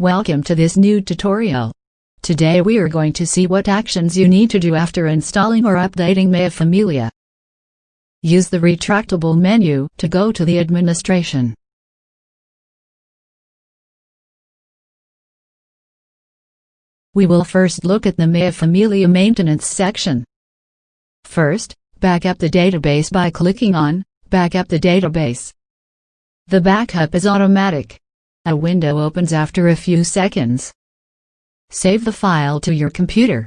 Welcome to this new tutorial. Today we are going to see what actions you need to do after installing or updating Maya Familia. Use the retractable menu to go to the administration. We will first look at the Maya Familia maintenance section. First, back up the database by clicking on Backup the database. The backup is automatic. A window opens after a few seconds. Save the file to your computer.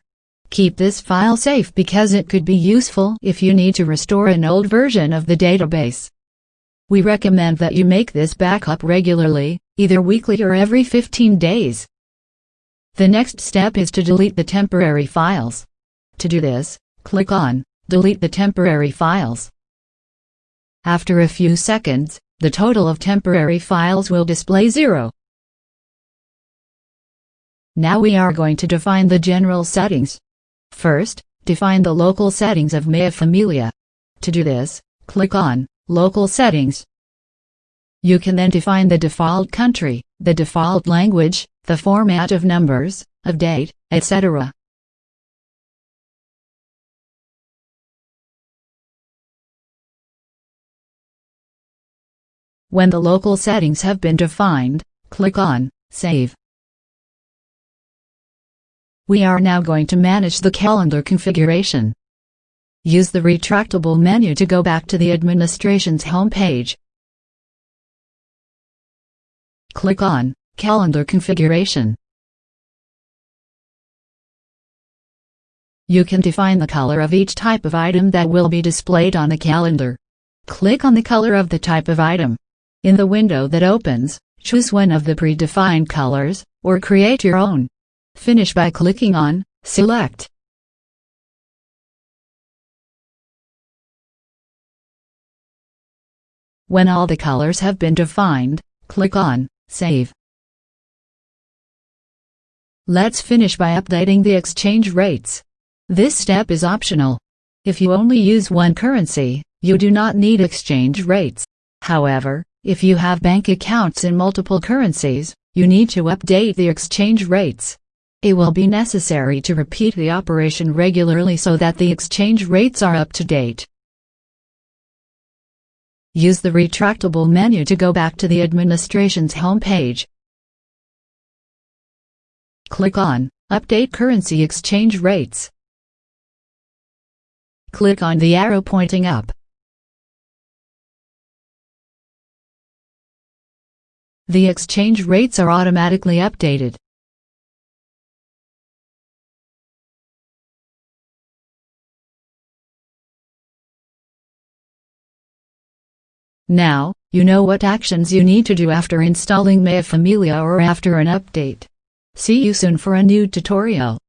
Keep this file safe because it could be useful if you need to restore an old version of the database. We recommend that you make this backup regularly, either weekly or every 15 days. The next step is to delete the temporary files. To do this, click on Delete the temporary files. After a few seconds, the total of temporary files will display zero. Now we are going to define the general settings. First, define the local settings of Maya Familia. To do this, click on Local Settings. You can then define the default country, the default language, the format of numbers, of date, etc. When the local settings have been defined, click on Save. We are now going to manage the calendar configuration. Use the retractable menu to go back to the administration's homepage. Click on Calendar Configuration. You can define the color of each type of item that will be displayed on the calendar. Click on the color of the type of item. In the window that opens, choose one of the predefined colors, or create your own. Finish by clicking on Select. When all the colors have been defined, click on Save. Let's finish by updating the exchange rates. This step is optional. If you only use one currency, you do not need exchange rates. However, if you have bank accounts in multiple currencies, you need to update the exchange rates. It will be necessary to repeat the operation regularly so that the exchange rates are up to date. Use the retractable menu to go back to the administration's homepage. Click on Update Currency Exchange Rates. Click on the arrow pointing up. The exchange rates are automatically updated. Now, you know what actions you need to do after installing Maya Familia or after an update. See you soon for a new tutorial.